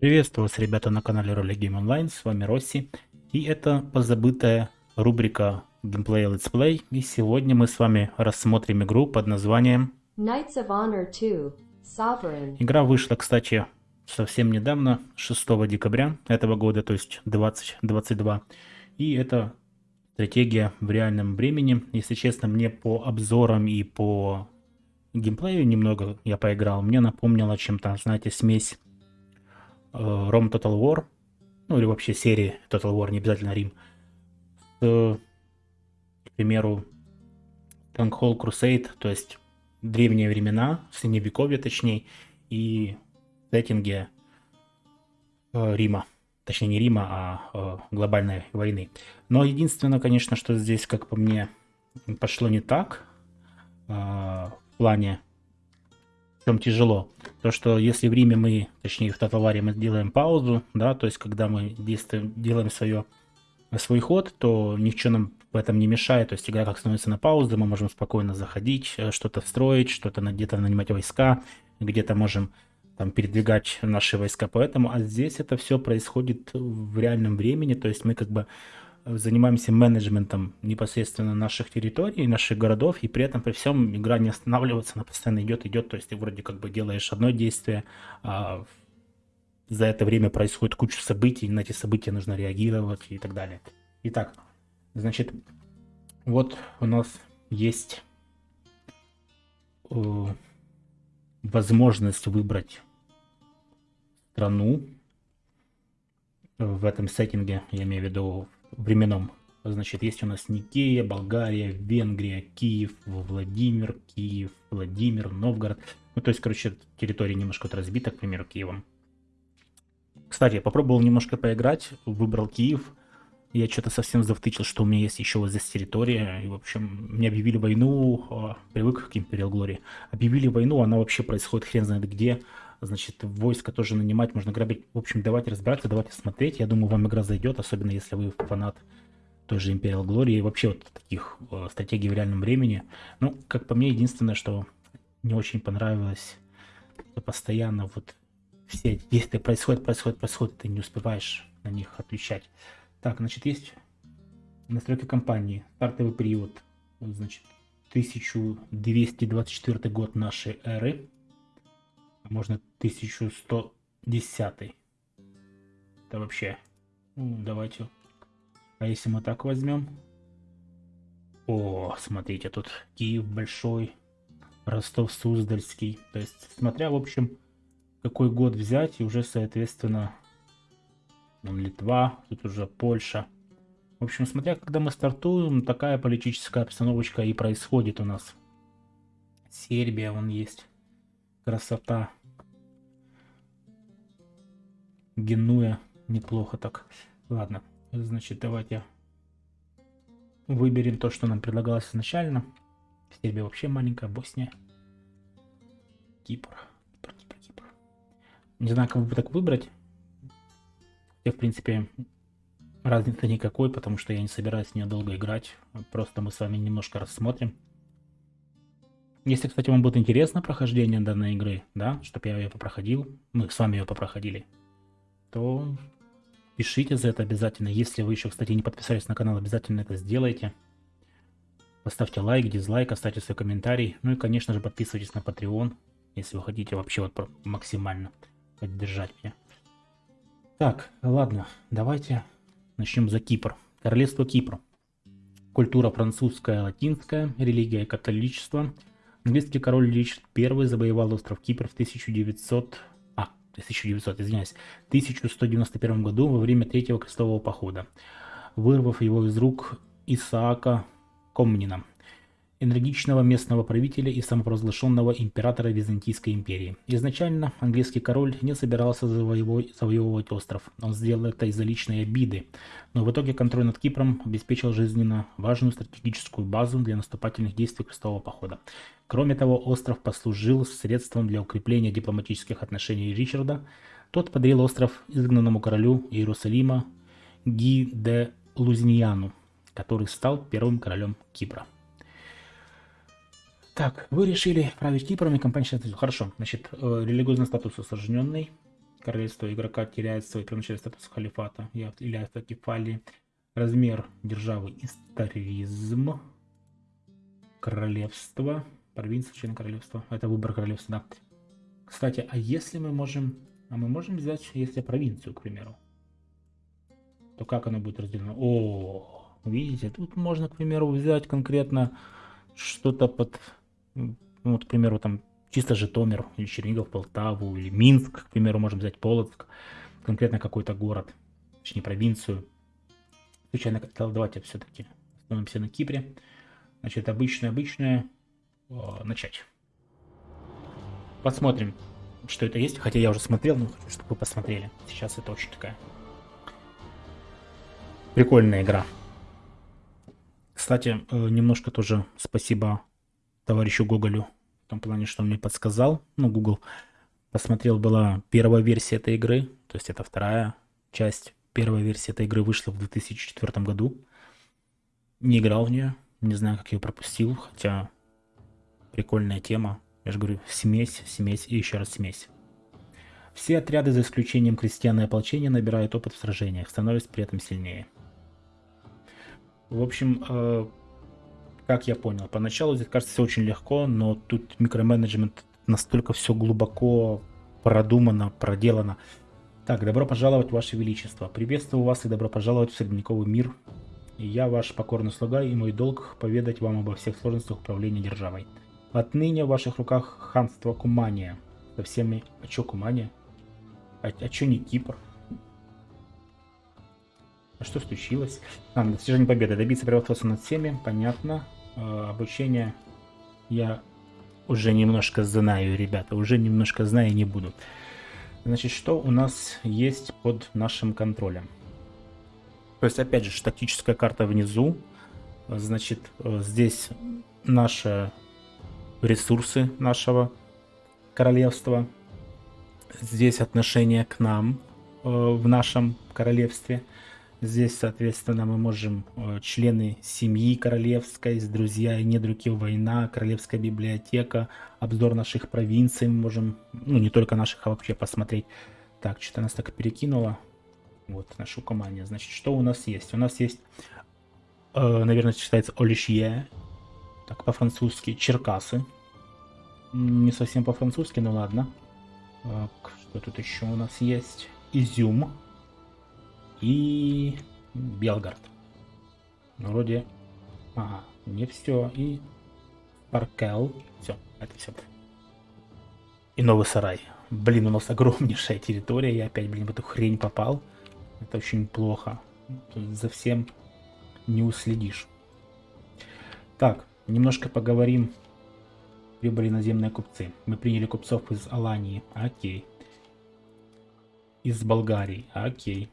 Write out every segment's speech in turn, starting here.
Приветствую вас, ребята, на канале Роли Game Online, с вами Росси. И это позабытая рубрика Gameplay Let's Play. И сегодня мы с вами рассмотрим игру под названием... Knights of Honor 2 Sovereign. Игра вышла, кстати, совсем недавно, 6 декабря этого года, то есть 2022. И это стратегия в реальном времени. Если честно, мне по обзорам и по геймплею немного я поиграл. Мне напомнило чем-то, знаете, смесь э, Rome Total War, ну или вообще серии Total War, не обязательно Рим, с, к примеру, Stronghold Crusade, то есть древние времена, средневековье точнее, и сеттинге э, Рима. Точнее, не Рима, а э, глобальной войны. Но единственное, конечно, что здесь, как по мне, пошло не так, э, в плане, чем тяжело. То, что если в Риме мы, точнее в Таталаре мы делаем паузу, да, то есть когда мы действуем, делаем свое, свой ход, то ничего нам в этом не мешает. То есть игра как становится на паузу, мы можем спокойно заходить, э, что-то строить, что-то где-то нанимать войска, где-то можем там, передвигать наши войска. Поэтому, а здесь это все происходит в реальном времени, то есть мы как бы занимаемся менеджментом непосредственно наших территорий, наших городов, и при этом при всем игра не останавливается, она постоянно идет, идет, то есть ты вроде как бы делаешь одно действие, а за это время происходит куча событий, на эти события нужно реагировать и так далее. Итак, значит, вот у нас есть э, возможность выбрать страну в этом сеттинге, я имею в виду временном. Значит, есть у нас Никея, Болгария, Венгрия, Киев, Владимир, Киев, Владимир, Новгород. Ну, то есть, короче, территория немножко вот разбита, к примеру, Киевом. Кстати, я попробовал немножко поиграть, выбрал Киев. Я что-то совсем завтычил, что у меня есть еще вот здесь территория. И, в общем, мне объявили войну, а, привык к Imperial Glory. Объявили войну, она вообще происходит хрен знает где значит, войска тоже нанимать, можно грабить. В общем, давайте разбираться, давайте смотреть. Я думаю, вам игра зайдет, особенно если вы фанат той же Imperial Glory и вообще вот таких э, стратегий в реальном времени. Ну, как по мне, единственное, что не очень понравилось, что постоянно вот все действия происходят, происходят, происходят, ты не успеваешь на них отвечать. Так, значит, есть настройки компании, стартовый период, значит, 1224 год нашей эры можно 1110. Это вообще... Ну, давайте. А если мы так возьмем? О, смотрите, тут Киев большой, Ростов-Суздальский. То есть, смотря, в общем, какой год взять, и уже, соответственно, вон Литва, тут уже Польша. В общем, смотря, когда мы стартуем, такая политическая обстановочка и происходит у нас. Сербия, вон есть. Красота. Генуя. Неплохо так. Ладно, значит, давайте выберем то, что нам предлагалось изначально. Сербия вообще маленькая, Босния. Кипр. Кипр, Кипр, Кипр. Не знаю, как бы так выбрать. Я, в принципе, разницы никакой, потому что я не собираюсь в нее долго играть. Просто мы с вами немножко рассмотрим. Если, кстати, вам будет интересно прохождение данной игры, да, чтобы я ее попроходил, мы с вами ее попроходили, то пишите за это обязательно. Если вы еще, кстати, не подписались на канал, обязательно это сделайте. Поставьте лайк, дизлайк, оставьте свой комментарий. Ну и, конечно же, подписывайтесь на Patreon, если вы хотите вообще вот максимально поддержать меня. Так, ладно, давайте начнем за Кипр. Королевство Кипр. Культура французская, латинская, религия католичество. Английский король Ричард I завоевал остров Кипр в 1900 1900, извиняюсь, 1191 году во время Третьего крестового похода, вырвав его из рук Исаака Комнина, энергичного местного правителя и самопровозглашенного императора Византийской империи. Изначально английский король не собирался завоевывать остров, он сделал это из-за личной обиды, но в итоге контроль над Кипром обеспечил жизненно важную стратегическую базу для наступательных действий крестового похода. Кроме того, остров послужил средством для укрепления дипломатических отношений Ричарда. Тот подарил остров изгнанному королю Иерусалима Ги де Лузиньяну, который стал первым королем Кипра. Так, вы решили править Кипром и компания считает, хорошо, значит, э, религиозный статус осложненный, королевство игрока теряет свой первоначальный статус халифата или автокефалии. Размер державы историзм. Королевство. Провинция, член королевства. Это выбор королевства, да. Кстати, а если мы можем... А мы можем взять, если провинцию, к примеру? То как оно будет разделено? О, видите, тут можно, к примеру, взять конкретно что-то под... Ну, вот, к примеру, там чисто Житомир, или Чернигов, Полтаву, или Минск, к примеру, можем взять Полоцк, конкретно какой-то город, точнее провинцию. Случайно, давайте все-таки остановимся на Кипре. Значит, обычное-обычное, начать. Посмотрим, что это есть. Хотя я уже смотрел, но хочу, чтобы вы посмотрели. Сейчас это очень такая прикольная игра. Кстати, э, немножко тоже спасибо товарищу Гоголю в том плане, что он мне подсказал, ну, Google, посмотрел, была первая версия этой игры, то есть это вторая часть. Первая версия этой игры вышла в 2004 году. Не играл в нее, не знаю, как ее пропустил, хотя прикольная тема. Я же говорю, смесь, смесь и еще раз смесь. Все отряды, за исключением крестьян и ополчения, набирают опыт в сражениях, становятся при этом сильнее. В общем, э, как я понял. Поначалу здесь кажется все очень легко, но тут микроменеджмент настолько все глубоко продумано, проделано. Так, добро пожаловать, Ваше Величество. Приветствую вас и добро пожаловать в средневековый мир. Я ваш покорный слуга, и мой долг поведать вам обо всех сложностях управления державой. Отныне в ваших руках ханство Кумания. Со всеми... А чё Кумания? А, а чё не Кипр? А что случилось? А, достижение победы. Добиться превосходства над всеми. Понятно. Э, обучение я уже немножко знаю, ребята, уже немножко знаю не буду. Значит, что у нас есть под нашим контролем? То есть, опять же, статическая карта внизу. Значит, э, здесь наши ресурсы нашего королевства. Здесь отношение к нам э, в нашем королевстве. Здесь, соответственно, мы можем э, члены семьи королевской, друзья и недруги война, королевская библиотека, обзор наших провинций мы можем, ну не только наших, а вообще посмотреть. Так, что-то нас так перекинуло. Вот, нашу команду. Значит, что у нас есть? У нас есть, э, наверное, читается Олишье, так, по-французски, Черкасы. Не совсем по-французски, но ладно. Так, что тут еще у нас есть? Изюм и Белгород. Вроде... Ага, не все. И Паркел. Все, это все. И Новый Сарай. Блин, у нас огромнейшая территория. Я опять, блин, в эту хрень попал. Это очень плохо. За всем не уследишь. Так, немножко поговорим. Прибыли наземные купцы. Мы приняли купцов из Алании. Окей. Из Болгарии. Окей.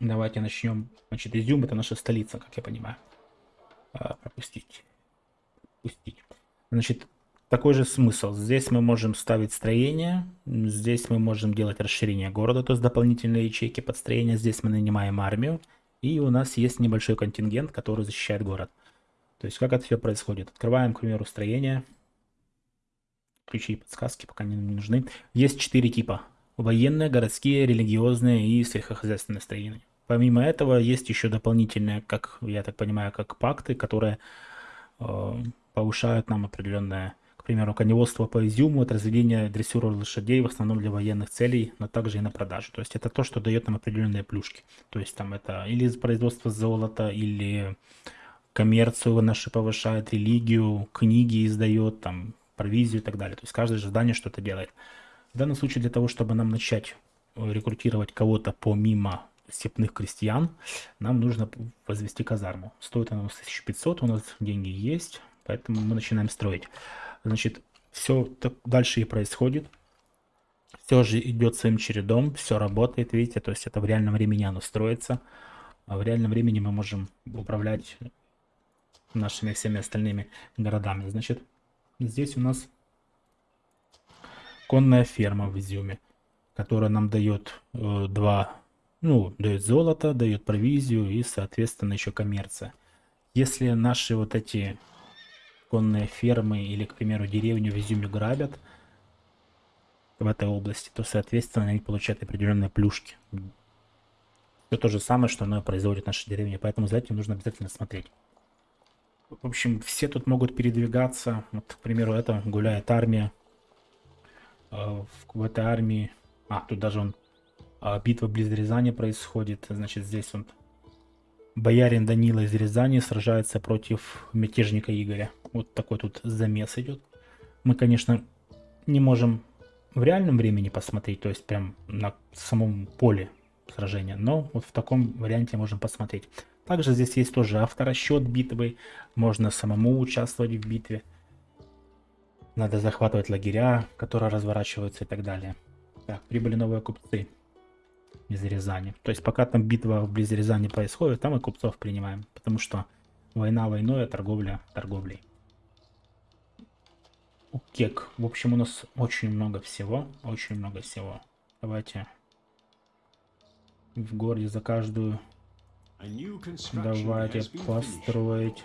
Давайте начнем. Значит, Изюм это наша столица, как я понимаю. А, пропустить. Пустить. Значит, такой же смысл. Здесь мы можем ставить строение, здесь мы можем делать расширение города, то есть дополнительные ячейки подстроения. Здесь мы нанимаем армию, и у нас есть небольшой контингент, который защищает город. То есть как это все происходит? Открываем, к примеру, строение. Ключи и подсказки пока не нужны. Есть четыре типа. Военные, городские, религиозные и сельскохозяйственные строения. Помимо этого, есть еще дополнительные, как я так понимаю, как пакты, которые э, повышают нам определенное, к примеру, коневодство по изюму, это разведение дрессура лошадей в основном для военных целей, но также и на продажу. То есть это то, что дает нам определенные плюшки. То есть там это или производство золота, или коммерцию наши повышает, религию, книги издает, там, провизию и так далее. То есть каждое задание что-то делает. В данном случае для того, чтобы нам начать рекрутировать кого-то помимо степных крестьян, нам нужно возвести казарму. Стоит она у нас 1500, у нас деньги есть, поэтому мы начинаем строить. Значит, все так дальше и происходит. Все же идет своим чередом, все работает, видите, то есть это в реальном времени оно строится. А в реальном времени мы можем управлять нашими всеми остальными городами. Значит, здесь у нас конная ферма в Изюме, которая нам дает э, два ну, дает золото, дает провизию и, соответственно, еще коммерция. Если наши вот эти конные фермы или, к примеру, деревню в Изюме грабят, в этой области, то, соответственно, они получают определенные плюшки. Это то же самое, что оно производит наша деревня, поэтому за этим нужно обязательно смотреть. В общем, все тут могут передвигаться. Вот, к примеру, это гуляет армия. Э, в этой армии... А, тут даже он... А, битва близ Рязани происходит. Значит, здесь он... Боярин Данила из Рязани сражается против мятежника Игоря. Вот такой тут замес идет. Мы, конечно, не можем в реальном времени посмотреть, то есть прям на самом поле сражения, но вот в таком варианте можем посмотреть. Также здесь есть тоже авторасчет битвы, можно самому участвовать в битве. Надо захватывать лагеря, которые разворачиваются и так далее. Так, прибыли новые купцы из Рязани. То есть пока там битва вблизи Рязани происходит, там и купцов принимаем. Потому что война войной, а торговля торговлей. Кек. В общем, у нас очень много всего. Очень много всего. Давайте в городе за каждую Давайте построить.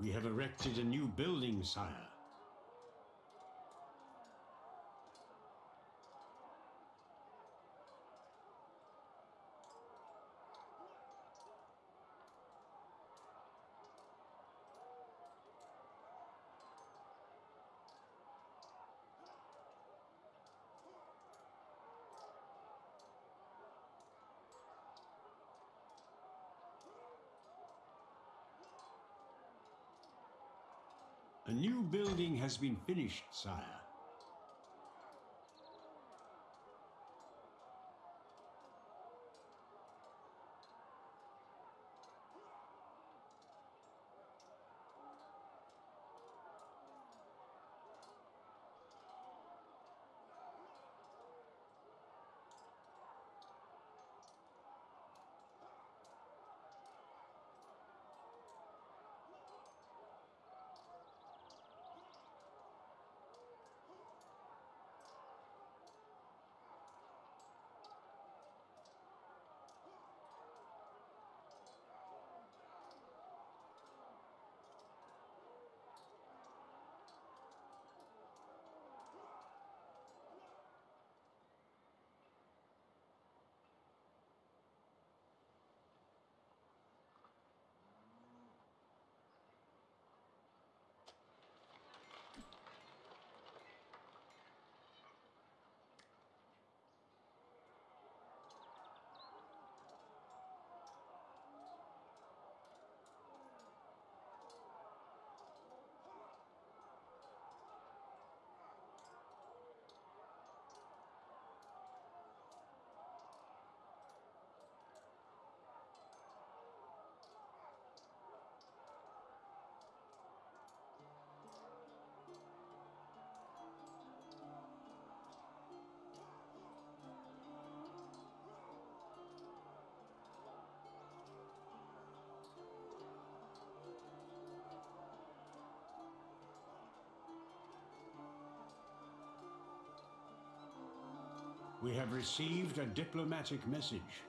We have erected a new building, sire. A new building has been finished, sire. We have received a diplomatic message.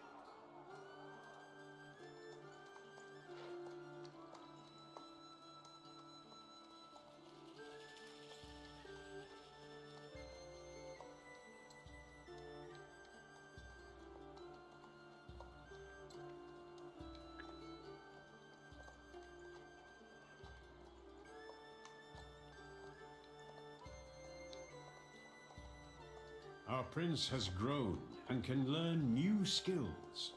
Prince has grown and can learn new skills.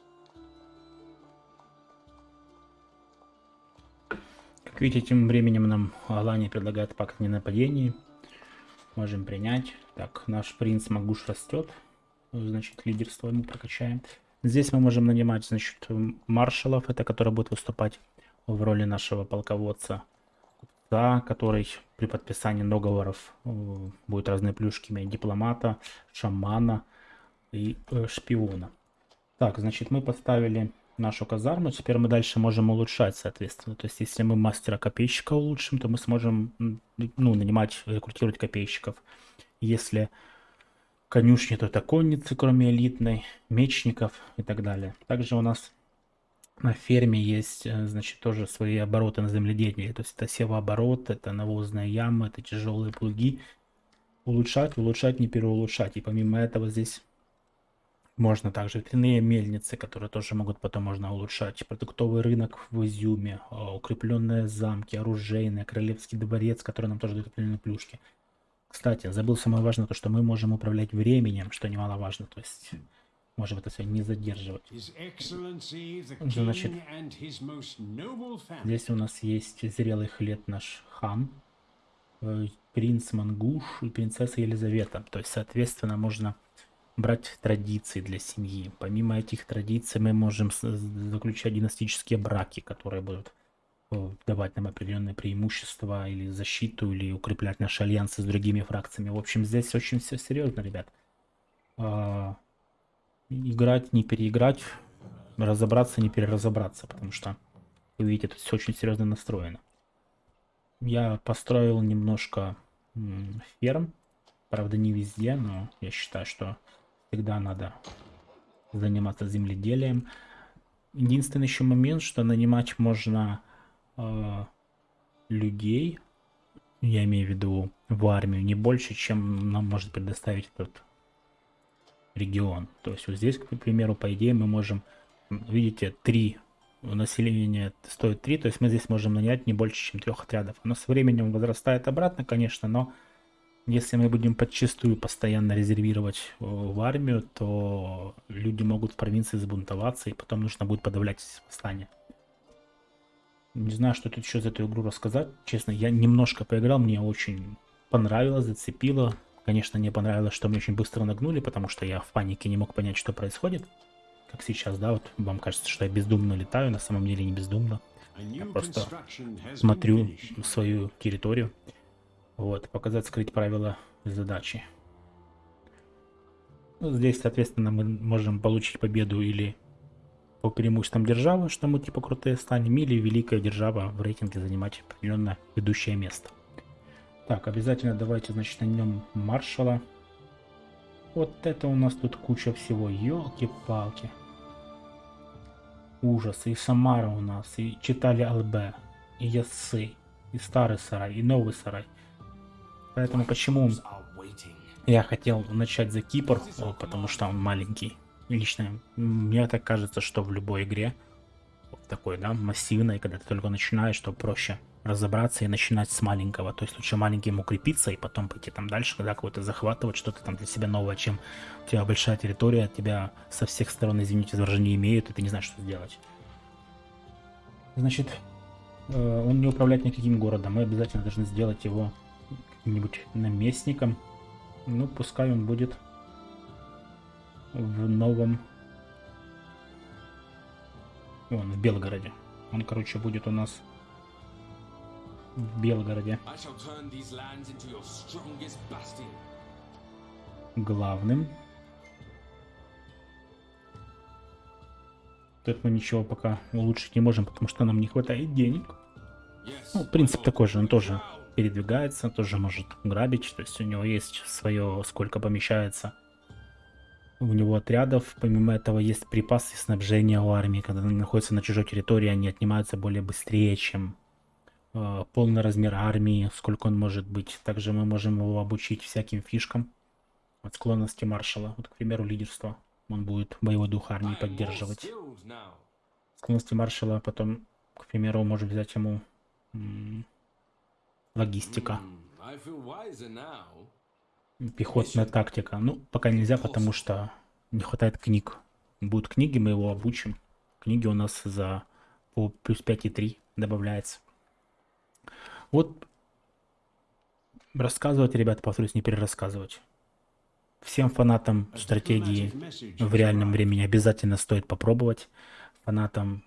Как видите, тем временем нам Алания предлагает пакт не нападений. Можем принять. Так, наш принц Магуш растет. Значит, лидерство ему прокачаем. Здесь мы можем нанимать, значит, маршалов, это которые будут выступать в роли нашего полководца. Купца, который при подписании договоров э, будет разные плюшки иметь дипломата, шамана и э, шпиона. Так, значит, мы поставили нашу казарму. Теперь мы дальше можем улучшать, соответственно. То есть, если мы мастера-копейщика улучшим, то мы сможем ну, нанимать, рекрутировать копейщиков. Если конюшни, то это конницы, кроме элитной, мечников и так далее. Также у нас на ферме есть, э, значит, тоже свои обороты на земледелии. То есть это севооборот, это навозные ямы, это тяжелые плуги. Улучшать, улучшать, не переулучшать. И помимо этого здесь можно также ветряные мельницы, которые тоже могут потом можно улучшать. Продуктовый рынок в Изюме, а, укрепленные замки, оружейные, королевский дворец, который нам тоже дает определенные плюшки. Кстати, забыл самое важное, то что мы можем управлять временем, что немаловажно. То есть можем это все не задерживать. Значит, здесь у нас есть зрелый хлеб наш хан, э, принц Мангуш и принцесса Елизавета. То есть, соответственно, можно брать традиции для семьи. Помимо этих традиций мы можем заключать династические браки, которые будут э, давать нам определенные преимущества или защиту, или укреплять наши альянсы с другими фракциями. В общем, здесь очень все серьезно, ребят. Играть, не переиграть, разобраться, не переразобраться, потому что, вы видите, тут все очень серьезно настроено. Я построил немножко ферм, правда не везде, но я считаю, что всегда надо заниматься земледелием. Единственный еще момент, что нанимать можно э, людей, я имею в виду в армию, не больше, чем нам может предоставить этот регион. То есть вот здесь, к примеру, по идее мы можем, видите, три населения стоит 3, то есть мы здесь можем нанять не больше, чем трех отрядов. Оно со временем возрастает обратно, конечно, но если мы будем подчастую постоянно резервировать э, в армию, то люди могут в провинции забунтоваться, и потом нужно будет подавлять восстание. Не знаю, что тут еще за эту игру рассказать. Честно, я немножко поиграл, мне очень понравилось, зацепило. Конечно, мне понравилось, что мы очень быстро нагнули, потому что я в панике не мог понять, что происходит. Как сейчас, да, вот вам кажется, что я бездумно летаю, на самом деле не бездумно. Я просто смотрю свою территорию. Вот, показать, скрыть правила задачи. Ну, здесь, соответственно, мы можем получить победу или по преимуществам державы, что мы типа крутые станем, или великая держава в рейтинге занимать определенное ведущее место. Так, обязательно давайте, значит, на нем маршала. Вот это у нас тут куча всего, елки-палки. Ужас, и Самара у нас, и Читали ЛБ, и Ясы, и Старый Сарай, и Новый Сарай. Поэтому почему я хотел начать за Кипр, потому что он маленький. Лично мне так кажется, что в любой игре, такой, да, массивной, когда ты только начинаешь, то проще разобраться и начинать с маленького. То есть лучше маленьким укрепиться и потом пойти там дальше, когда какой-то захватывать что-то там для себя новое, чем у тебя большая территория, тебя со всех сторон, извините за выражение, имеют, и ты не знаешь, что сделать. Значит, э, он не управляет никаким городом, мы обязательно должны сделать его каким-нибудь наместником. Ну, пускай он будет в новом... Он в Белгороде. Он, короче, будет у нас в Белгороде. Главным. Тут мы ничего пока улучшить не можем, потому что нам не хватает денег. Ну, принцип такой же, он тоже передвигается, тоже может грабить, то есть у него есть свое, сколько помещается у него отрядов. Помимо этого есть припасы и снабжение у армии. Когда они находятся на чужой территории, они отнимаются более быстрее, чем полный размер армии, сколько он может быть. Также мы можем его обучить всяким фишкам от склонности маршала. Вот, к примеру, лидерство. Он будет боевой дух армии поддерживать. Склонности маршала потом, к примеру, можем взять ему логистика. Пехотная тактика. Ну, пока нельзя, потому что не хватает книг. Будут книги, мы его обучим. Книги у нас за по плюс 5,3 добавляется. Вот рассказывать, ребята, повторюсь, не перерассказывать. Всем фанатам стратегии в реальном времени обязательно стоит попробовать. Фанатам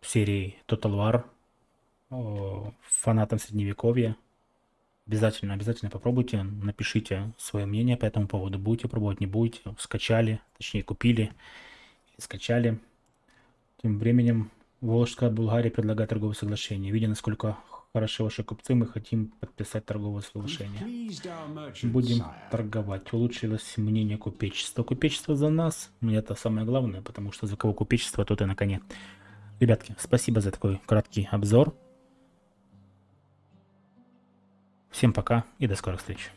серии Total War, фанатам Средневековья. Обязательно, обязательно попробуйте, напишите свое мнение по этому поводу. Будете пробовать, не будете. Скачали, точнее купили, скачали. Тем временем Волжская Булгария предлагает торговое соглашение. Видя, насколько хороши ваши купцы, мы хотим подписать торговое соглашение. Будем торговать. Улучшилось мнение купечества. Купечество за нас. Ну, это самое главное, потому что за кого купечество, тот и на коне. Ребятки, спасибо за такой краткий обзор. Всем пока и до скорых встреч.